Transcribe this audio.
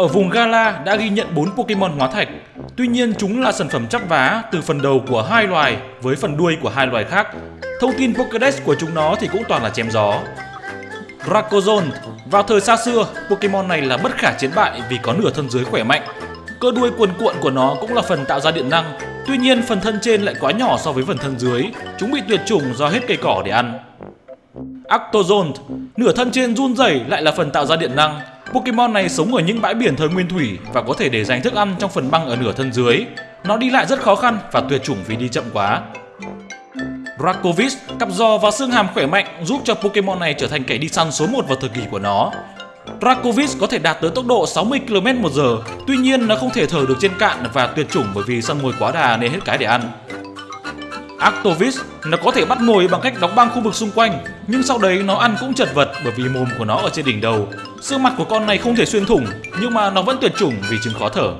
Ở vùng Gala đã ghi nhận 4 Pokemon hóa thạch. Tuy nhiên chúng là sản phẩm chắp vá từ phần đầu của hai loài với phần đuôi của hai loài khác. Thông tin Pokédex của chúng nó thì cũng toàn là chém gió. Racozone Vào thời xa xưa, Pokemon này là bất khả chiến bại vì có nửa thân dưới khỏe mạnh. Cơ đuôi cuồn cuộn của nó cũng là phần tạo ra điện năng. Tuy nhiên phần thân trên lại quá nhỏ so với phần thân dưới. Chúng bị tuyệt chủng do hết cây cỏ để ăn. Actozone Nửa thân trên run rẩy lại là phần tạo ra điện năng. Pokemon này sống ở những bãi biển thời nguyên thủy và có thể để dành thức ăn trong phần băng ở nửa thân dưới. Nó đi lại rất khó khăn và tuyệt chủng vì đi chậm quá. Rakovic, cặp giò và xương hàm khỏe mạnh giúp cho Pokemon này trở thành kẻ đi săn số 1 vào thời kỳ của nó. Rakovic có thể đạt tới tốc độ 60 km một giờ, tuy nhiên nó không thể thở được trên cạn và tuyệt chủng bởi vì săn mồi quá đà nên hết cái để ăn. Actovis nó có thể bắt mồi bằng cách đóng băng khu vực xung quanh, nhưng sau đấy nó ăn cũng chật vật bởi vì mồm của nó ở trên đỉnh đầu. Xương mặt của con này không thể xuyên thủng, nhưng mà nó vẫn tuyệt chủng vì chứng khó thở.